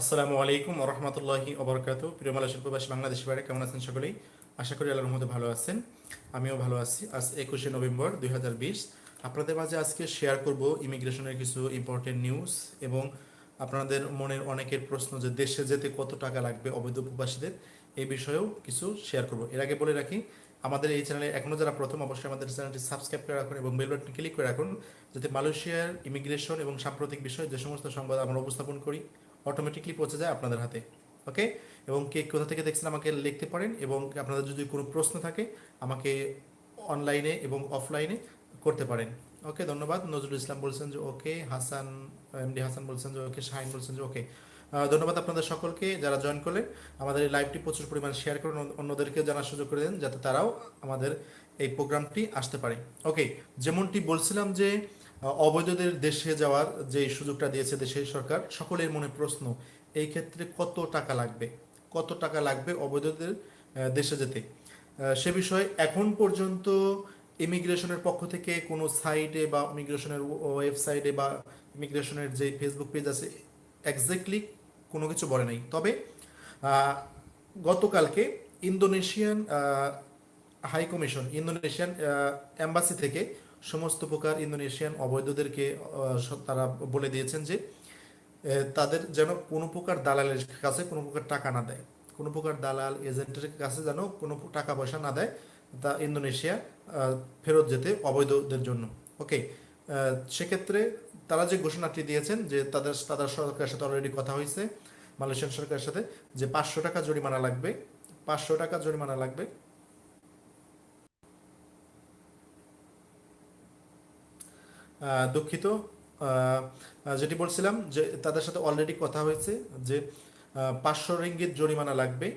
আসসালামু আলাইকুম রহমতুল্লাহি অবরকাত প্রিয় মালয়েশিয়ান প্রবাসী বাংলাদেশি বাইরে কেমন আছেন সকলেই? আশা করি আল্লাহর মধ্যে ভালো আছেন। আমিও ভালো আছি। আজ একুশে নভেম্বর দুই হাজার বিশ। আপনাদের মাঝে আজকে শেয়ার করব ইমিগ্রেশনের কিছু ইম্পর্টেন্ট নিউজ এবং আপনাদের মনের অনেকের প্রশ্ন যে দেশে যেতে কত টাকা লাগবে অবৈধ প্রবাসীদের, এই বিষয়েও কিছু শেয়ার করব। এর আগে বলে রাখি, আমাদের এই চ্যানেলে এখনও যারা প্রথম, অবশ্যই আমাদের চ্যানেলটি সাবস্ক্রাইব করে রাখুন এবং বেল বাটন ক্লিক করে রাখুন, যাতে মালয়েশিয়ার ইমিগ্রেশন এবং সাম্প্রতিক বিষয় যে সমস্ত সংবাদ আমরা উপস্থাপন করি অটোমেটিকলি পৌঁছে যায় আপনাদের হাতে ওকে এবং কে কোথা থেকে দেখছেন আমাকে লিখতে পারেন এবং আপনাদের যদি কোনো প্রশ্ন থাকে, আমাকে অনলাইনে এবং অফলাইনে করতে পারেন ওকে ধন্যবাদ। নজরুল ইসলাম বলছেন যে ওকে হাসান, এমডি হাসান বলছেন যে ওকে শাহিন বলছেন যে ওকে ধন্যবাদ আপনাদের সকলকে যারা জয়েন করলেন। আমাদের এই লাইভটি প্রচুর পরিমাণ শেয়ার করুন অন্যদেরকে জানার সুযোগ করে দেন, যাতে তারাও আমাদের এই প্রোগ্রামটি আসতে পারে ওকে যেমনটি বলছিলাম যে অবৈধদের দেশে যাওয়ার যে সুযোগটা দিয়েছে দেশের সরকার, সকলের মনে প্রশ্ন, এই ক্ষেত্রে কত টাকা লাগবে? কত টাকা লাগবে অবৈধদের দেশে যেতে? সে বিষয়ে এখন পর্যন্ত ইমিগ্রেশনের পক্ষ থেকে কোনো সাইটে বা ইমিগ্রেশনের ওয়েবসাইটে বা ইমিগ্রেশনের যে ফেসবুক পেজ আছে এক্স্যাক্টলি কোনো কিছু বলে নাই। তবে গতকালকে Indonesian high commission, Indonesian embassy থেকে সমস্ত প্রকার ইন্দোনেশিয়ান অবৈধদেরকে তারা বলে দিয়েছেন যে তাদের যেন কোনো প্রকার দালালের কাছে কোনো প্রকার টাকা না দেয়। কোনো প্রকার দালাল এজেন্টের কাছে যেন কোনো টাকা পয়সা না দেয় তা ইন্দোনেশিয়া ফেরত যেতে অবৈধদের জন্য। ওকে সেক্ষেত্রে তারা যে ঘোষণাটি দিয়েছেন যে তাদের তাদের সরকারের সাথে অলরেডি কথা হয়েছে, মালয়েশিয়ান সরকারের সাথে, যে পাঁচশো টাকা জরিমানা লাগবে, পাঁচশো টাকা জরিমানা লাগবে। দুঃখিত। যেটি বলছিলাম যে তাদের সাথে অলরেডি কথা হয়েছে যে পাঁচশো রিঙ্গিত জরিমানা লাগবে।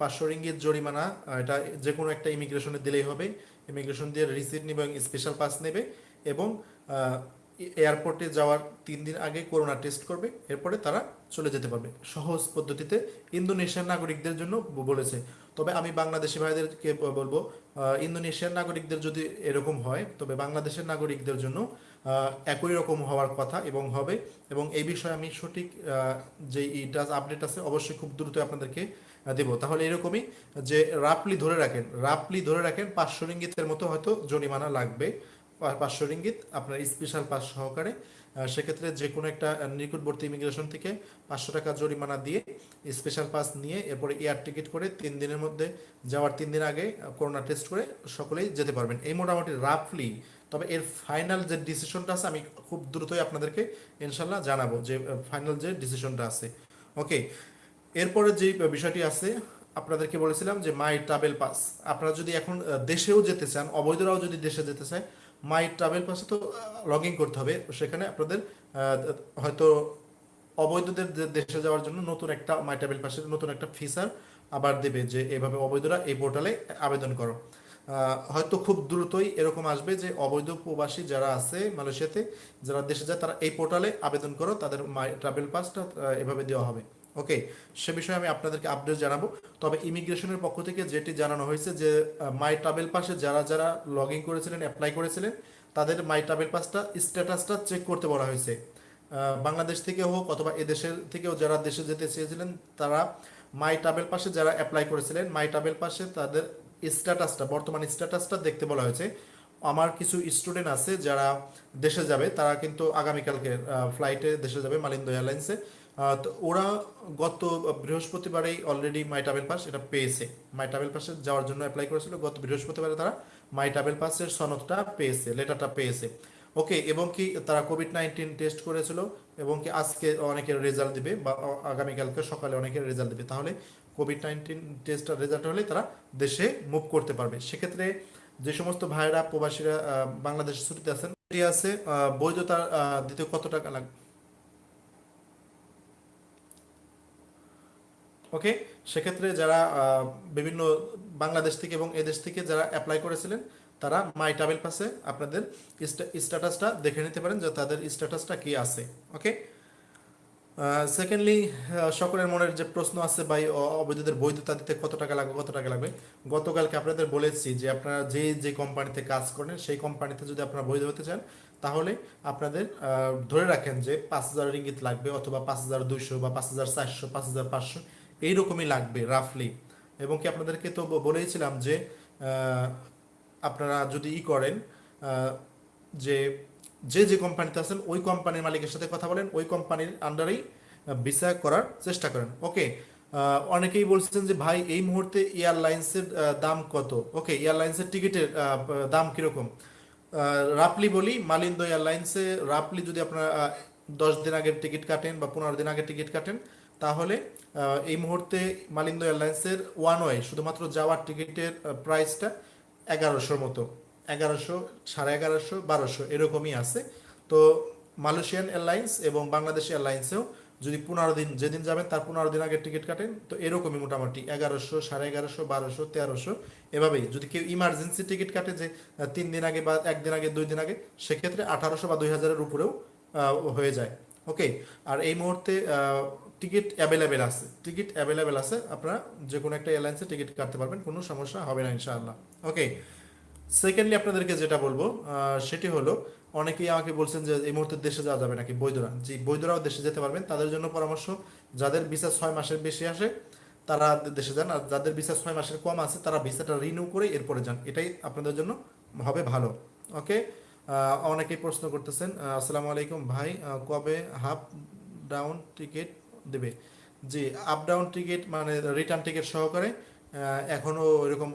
পাঁচশো রিঙ্গিত জরিমানা এটা যে কোনো একটা ইমিগ্রেশনে দিলেই হবে। ইমিগ্রেশন দিয়ে রিসিপ্ট নেবে এবং স্পেশাল পাস নেবে এবং এয়ারপোর্টে যাওয়ার তিন দিন আগে করোনা টেস্ট করবে। এরপরে তারা চলে যেতে পারবে। সহজ পদ্ধতিতে ইন্দোনেশিয়ান নাগরিকদের জন্য বলেছে। তবে আমি বাংলাদেশি ভাইদেরকে বলব ইন্দোনেশিয়ান নাগরিকদের যদি এরকম হয়, তবে বাংলাদেশের নাগরিকদের জন্য একই রকম হওয়ার কথা এবং হবে। এবং এই বিষয়ে আমি সঠিক যে ইটা আপডেট আছে অবশ্যই খুব দ্রুত আপনাদেরকে দেব। তাহলে এরকমই যে রাফলি ধরে রাখেন রাফলি ধরে রাখেন পাঁচশো রিঙ্গিতের মতো হয়তো জরিমানা লাগবে। পাঁচশো রিঙ্গিত আপনার স্পেশাল পাস সহকারে। সেক্ষেত্রে যে কোনো একটা নিকটবর্তী ইমিগ্রেশন থেকে পাঁচশো টাকা জরিমানা দিয়ে স্পেশাল পাস নিয়ে এরপরে এয়ার টিকিট করে তিন দিনের মধ্যে যাওয়ার তিন দিন আগে করোনা টেস্ট করে সকলেই যেতে পারবেন। এই মোটামুটি রাফলি তবে এর ফাইনাল যে ডিসিশনটা আছে, আমি খুব দ্রুতই আপনাদেরকে ইনশাল্লাহ জানাব যে ফাইনাল যে ডিসিশনটা আছে। ওকে এরপরে যে বিষয়টি আছে, আপনাদেরকে বলেছিলাম যে মাই ট্রাভেল পাস আপনারা যদি এখন দেশেও যেতে চান, অবৈধরাও যদি দেশে যেতে চায় মাই ট্রাভেল পাসে তো লগ ইন করতে হবে। সেখানে আপনাদের হয়তো অবৈধদের দেশে যাওয়ার জন্য নতুন একটা মাই ট্রাভেল পাসের নতুন একটা ফিচার আবার দেবে যে, এভাবে অবৈধরা এই পোর্টালে আবেদন করো। হয়তো খুব দ্রুতই এরকম আসবে যে অবৈধ প্রবাসী যারা আছে মালয়েশিয়াতে, যারা দেশে যায়, তারা এই পোর্টালে আবেদন করো, তাদের মাই ট্রাভেল পাসটা এভাবে দেওয়া হবে। ওকে? সে বিষয়ে আমি আপনাদেরকে আপডেট জানাব। তবে ইমিগ্রেশনের পক্ষ থেকে যেটি জানানো হয়েছে যে মাই ট্রাভেল পাসে যারা যারা লগ ইন করেছিলেন অ্যাপ্লাই করেছিলেন, তাদের মাই ট্রাভেল পাসটা স্ট্যাটাসটা চেক করতে বলা হয়েছে। বাংলাদেশ থেকে হোক অথবা এদেশের থেকেও যারা দেশে যেতে চেয়েছিলেন, তারা মাই ট্রাভেল পাসে যারা অ্যাপ্লাই করেছিলেন মাই ট্রাভেল পাসে তাদের স্ট্যাটাসটা বর্তমান স্ট্যাটাসটা দেখতে বলা হয়েছে। আমার কিছু স্টুডেন্ট আছে যারা দেশে যাবে, তারা কিন্তু আগামীকালকে ফ্লাইটে দেশে যাবে মালিন্দ এয়ারলাইন্সে তো ওরা গত বৃহস্পতিবারেই অলরেডি মাই ট্রাভেল পাস এটা পেয়েছে। মাই ট্রাভেল পাসে যাওয়ার জন্য অ্যাপ্লাই করেছিল। গত বৃহস্পতিবারে তারা মাই ট্রাভেল পাসের সনদটা পেয়েছে লেটারটা পেয়েছে। ওকে, এবং কি তারা কোভিড নাইন্টিন টেস্ট করেছিল, এবং কি আজকে অনেকের রেজাল্ট দিবে, বা আগামীকালকে সকালে অনেকের রেজাল্ট দিবে। তাহলে কোভিড নাইন্টিন টেস্টের রেজাল্ট হলে তারা দেশে মুভ করতে পারবে। সেক্ষেত্রে যে সমস্ত ভাইরা, প্রবাসীরা বাংলাদেশে ছুটিতে আছেন এটি আছে বৈধতা দিতে কত টাকা লাগবে ওকে? সেক্ষেত্রে যারা বিভিন্ন বাংলাদেশ থেকে এবং এদেশ থেকে যারা অ্যাপ্লাই করেছিলেন তারা মাই ট্রাভেল পাশে আপনাদের স্ট্যাটাসটা দেখে নিতে পারেন যে তাদের স্ট্যাটাসটা কি আছে ওকে সেকেন্ডলি সকলের মনের যে প্রশ্ন আছে অ- অবৈধদের বৈধতা দিতে কত টাকা লাগবে, কত টাকা লাগবে, গতকালকে আপনাদের বলেছি যে আপনারা যে যে কোম্পানিতে কাজ করেন, সেই কোম্পানিতে যদি আপনারা বৈধ হতে চান, তাহলে আপনাদের ধরে রাখেন যে পাঁচ হাজার রিঙ্গিত লাগবে অথবা পাঁচ হাজার দুইশো বা পাঁচ হাজার চারশো, পাঁচ হাজার পাঁচশো, এইরকমই লাগবে রাফলি এবং কি আপনাদেরকে তো ব- বলেইছিলাম যে আপনারা যদি ই করেন যে যে যে কোম্পানিতে আছেন, ওই কোম্পানির মালিকের সাথে কথা বলেন, ওই কোম্পানির আন্ডারেই ভিসা করার চেষ্টা করেন। ওকে? অনেকেই বলছেন যে, ভাই, এই মুহূর্তে এয়ারলাইন্সের দাম কত? ওকে, এয়ারলাইন্সের টিকিটের দাম কীরকম? রাফলি বলি, মালিন্দ এয়ারলাইন্সে রাফলি যদি আপনারা দশ দিন আগের টিকিট কাটেন বা পনেরো দিন আগের টিকিট কাটেন, তাহলে এই মুহূর্তে মালিন্দ এয়ারলাইন্সের ওয়ান ওয়ে শুধুমাত্র যাওয়ার টিকিটের প্রাইসটা এগারোশোর মতো। এগারোশো, সাড়ে এগারোশো, বারোশো এরকমই আছে। তো মালয়েশিয়ান এয়ারলাইন্স এবং বাংলাদেশ এয়ারলাইন্সেও যদি পনেরো দিন, যেদিন যাবেন তার পনেরো দিন আগে টিকিট কাটেন। তো এরকমই মোটামুটি, এগারোশো, সাড়ে এগারোশো, বারোশো, তেরোশো এভাবেই। যদি কেউ ইমার্জেন্সি টিকিট কাটে যে তিন দিন আগে বা একদিন আগে, দুই দিন আগে, সেক্ষেত্রে আঠারোশো বা দুই হাজারের উপরেও হয়ে যায়। ওকে? আর এই মুহূর্তে টিকিট অ্যাভেলেবেল আছে। টিকিট অ্যাভেলেবেল আছে, আপনারা যে কোনো একটা এয়ারলাইন্সে টিকিট কাটতে পারবেন, কোনো সমস্যা হবে না ইনশাআল্লাহ। ওকে সেকেন্ডলি আপনাদেরকে যেটা বলব সেটি হলো, অনেকেই আমাকে বলছেন যে এই মুহূর্তে দেশে যাওয়া যাবে নাকি বৈধরা। জি, বৈধরাও দেশে যেতে পারবেন, তাদের জন্য পরামর্শ, যাদের ভিসা ছয় মাসের বেশি আসে, তারা দেশে যান, আর যাদের ভিসা ছয় মাসের কম আছে, তারা ভিসাটা রিনিউ করে এরপরে যান। এটাই আপনাদের জন্য হবে ভালো। ওকে অনেকেই প্রশ্ন করতেছেন আসসালামু আলাইকুম ভাই কবে হাফ ডাউন টিকিট দেবে। জি আপ ডাউন টিকিট মানে রিটার্ন টিকিট সহকারে এখনও এখনও এরকম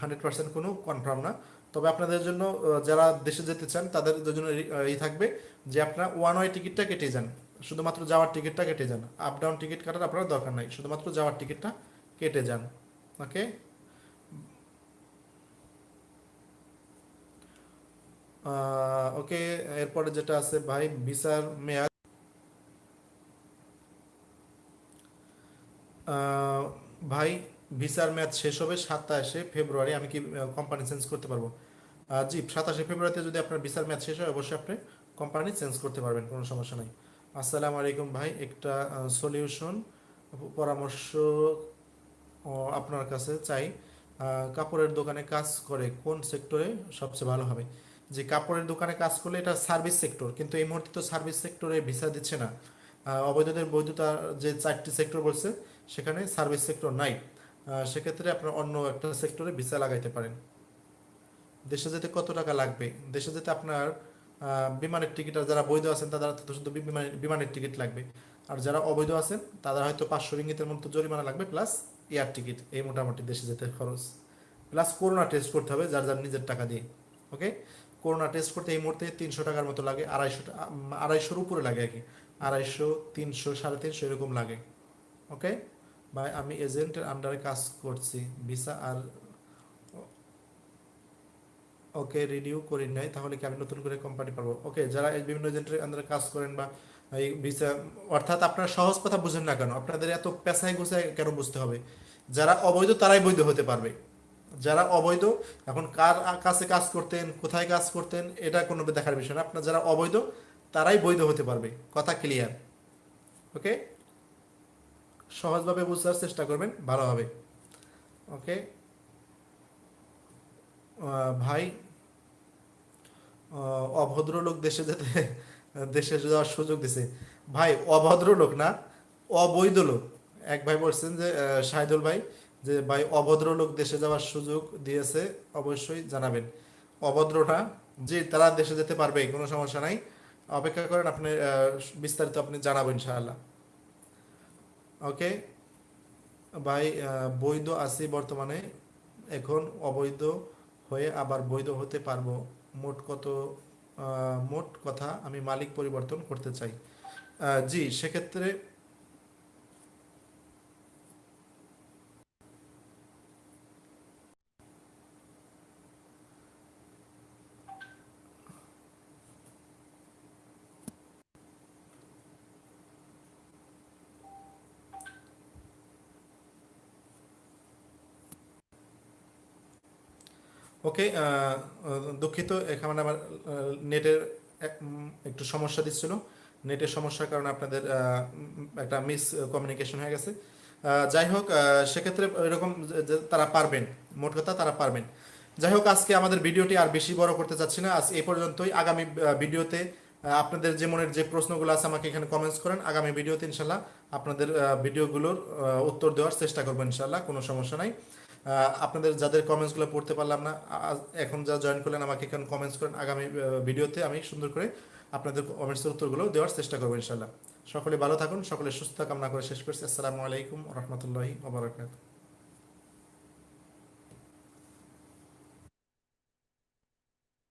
হান্ড্রেড পার্সেন্ট কোনো কনফার্ম না। তবে আপনাদের জন্য যারা দেশে যেতে চান, তাদের জন্য এই থাকবে যে আপনারা ওয়ান ওয়ে টিকিটটা কেটে যান। শুধুমাত্র যাওয়ার টিকিটটা কেটে যান। আপ ডাউন টিকিট কাটার আপনার দরকার নাই। শুধুমাত্র যাওয়ার টিকিটটা কেটে যান। ওকে ওকে এরপরে যেটা আছে ভাই ভিসার মেয়াদ ভাই, ভিসার ম্যাচ শেষ হবে সাতাশে ফেব্রুয়ারি, আমি কি কোম্পানি চেঞ্জ করতে পারব? জি, সাতাশে ফেব্রুয়ারিতে যদি আপনার ভিসার ম্যাচ শেষ হয়, অবশ্যই আপনি কোম্পানি চেঞ্জ করতে পারবেন, কোনো সমস্যা নাই। আসসালামু আলাইকুম ভাই, একটা সলিউশন পরামর্শ আপনার কাছে চাই। কাপড়ের দোকানে কাজ করে কোন সেক্টরে সবচেয়ে ভালো হবে? যে কাপড়ের দোকানে কাজ করলে এটা সার্ভিস সেক্টর কিন্তু এই মুহূর্তে তো সার্ভিস সেক্টরে ভিসা দিচ্ছে না। অবৈধদের বৈধতা যে চারটি সেক্টর বলছে সেখানে সার্ভিস সেক্টর নাই সেক্ষেত্রে আপনার অন্য একটা সেক্টরে ভিসা লাগাইতে পারেন। দেশে যেতে কত টাকা লাগবে? দেশে যেতে আপনার বিমানের টিকিট, আর যারা বৈধ আছেন তাদের তো শুধু বিমানের টিকিট লাগবে। আর যারা অবৈধ আছেন তাদের হয়তো পাঁচশো রিঙ্গিতের মতো জরিমানা লাগবে, প্লাস এয়ার টিকিট, এই মোটামুটি দেশে যেতে খরচ। প্লাস করোনা টেস্ট করতে হবে, যার যার নিজের টাকা দিয়ে, ওকে? করোনা টেস্ট করতে এই মুহূর্তে তিনশো টাকার মতো লাগে, আড়াইশো আড়াইশোর উপরে লাগে আর কি। আড়াইশো, তিনশো, সাড়ে তিনশো এরকম লাগে, ওকে? বা আমি এজেন্টের আন্ডারে কাজ করছি। ভিসা আর ওকে রিনিউ করি নাই, তাহলে কি আমি নতুন করে কোম্পানি পাবো? ওকে যারা বিভিন্ন এজেন্টের আন্ডারে কাজ করেন বা এই ভিসা, অর্থাৎ আপনারা সহজ কথা বুঝেন না কেন, আপনাদের এত পেশায় গোছায় কেন বুঝতে হবে? যারা অবৈধ, তারাই বৈধ হতে পারবে। যারা অবৈধ, এখন কার কাছে কাজ করতেন, কোথায় কাজ করতেন, এটা কোনো দেখার বিষয় না। আপনার যারা অবৈধ, তারাই বৈধ হতে পারবে। কথা ক্লিয়ার ওকে সহজভাবে বুঝার চেষ্টা করবেন, ভালো হবে। ওকে ভাই অভদ্র লোক দেশে যেতে, দেশে যাওয়ার সুযোগ দিছে। ভাই অভদ্র লোক না, অবৈধ লোক। এক ভাই বলছেন যে শাহিদুল ভাই, যে ভাই অভদ্র লোক দেশে যাওয়ার সুযোগ দিয়েছে, অবশ্যই জানাবেন। অভদ্রটা যে তারা দেশে যেতে পারবে, কোনো সমস্যা নাই। অপেক্ষা করেন, আপনি বিস্তারিত আপনি জানাবেন ইনশাআল্লাহ। ওকে ভাই বৈধ আছি বর্তমানে। এখন অবৈধ হয়ে আবার বৈধ হতে পারব। মোট কত মোট কথা আমি মালিক পরিবর্তন করতে চাই। জি, সেক্ষেত্রে ওকে দুঃখিত, এখানে আমার নেটের একটু সমস্যা দিচ্ছিল। নেটের সমস্যার কারণে আপনাদের একটা মিস কমিউনিকেশন হয়ে গেছে। যাই হোক সেক্ষেত্রে এরকম তারা পারবেন, মোট কথা তারা পারবেন। যাই হোক, আজকে আমাদের ভিডিওটি আর বেশি বড় করতে চাচ্ছি না। আজ এই পর্যন্তই। আগামী ভিডিওতে আপনাদের যে মনের যে প্রশ্নগুলো আছে আমাকে এখানে কমেন্টস করেন। আগামী ভিডিওতে ইনশাল্লাহ আপনাদের ভিডিওগুলোর উত্তর দেওয়ার চেষ্টা করব ইনশাল্লাহ কোনো সমস্যা নাই। আপনাদের যাদের কমেন্টসগুলো পড়তে পারলাম না এখন যা জয়েন করলেন আমাকে এখন কমেন্টস করেন। আগামী ভিডিওতে আমি সুন্দর করে আপনাদের কমেন্টসের উত্তরগুলো দেওয়ার চেষ্টা করব ইনশাল্লাহ সকলে ভালো থাকুন, সকলে সুস্থ কামনা করে শেষ করছি। আসসালামু আলাইকুম রহমতুল্লাহি ওবরাকাতুহ